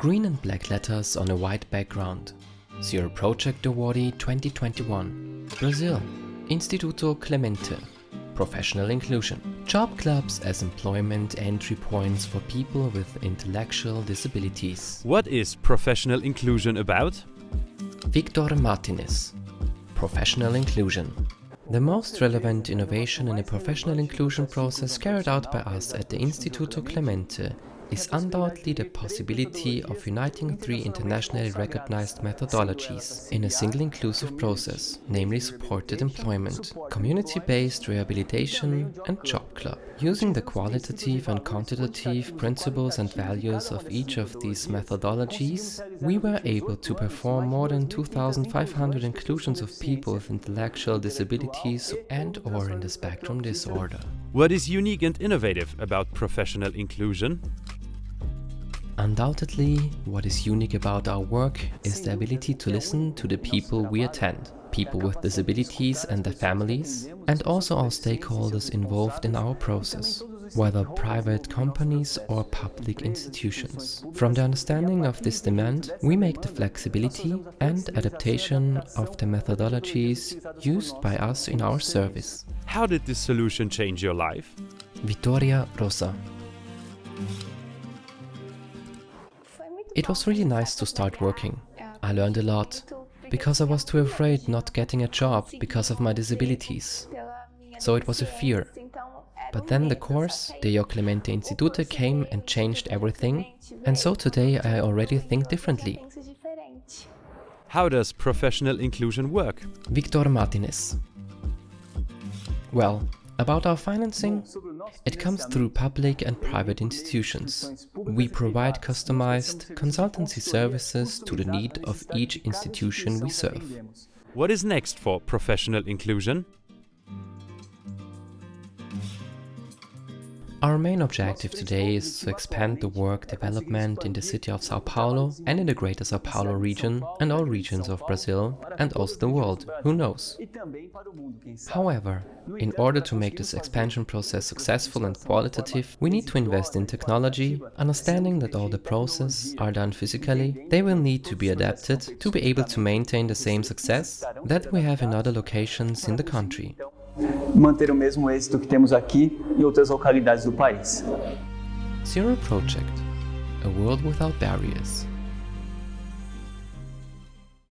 Green and black letters on a white background. Zero Project Awardee 2021. Brazil. Instituto Clemente. Professional inclusion. Job clubs as employment entry points for people with intellectual disabilities. What is professional inclusion about? Victor Martinez. Professional inclusion. The most relevant innovation in the professional inclusion process carried out by us at the Instituto Clemente is undoubtedly the possibility of uniting three internationally recognized methodologies in a single inclusive process, namely supported employment, community-based rehabilitation and job club. Using the qualitative and quantitative principles and values of each of these methodologies, we were able to perform more than 2,500 inclusions of people with intellectual disabilities and or in the spectrum disorder. What is unique and innovative about professional inclusion? Undoubtedly, what is unique about our work is the ability to listen to the people we attend, people with disabilities and their families, and also our stakeholders involved in our process, whether private companies or public institutions. From the understanding of this demand, we make the flexibility and adaptation of the methodologies used by us in our service. How did this solution change your life? Vittoria Rosa It was really nice to start working. I learned a lot, because I was too afraid not getting a job because of my disabilities. So it was a fear. But then the course, the Jô Clemente Institute came and changed everything, and so today I already think differently. How does professional inclusion work? Victor Martinez Well, about our financing, it comes through public and private institutions. We provide customized consultancy services to the need of each institution we serve. What is next for professional inclusion? Our main objective today is to expand the work development in the city of Sao Paulo and in the greater Sao Paulo region and all regions of Brazil and also the world, who knows. However, in order to make this expansion process successful and qualitative, we need to invest in technology, understanding that all the processes are done physically, they will need to be adapted to be able to maintain the same success that we have in other locations in the country. manter o mesmo êxito que temos aqui em outras localidades do país. Zero Project, a world without barriers.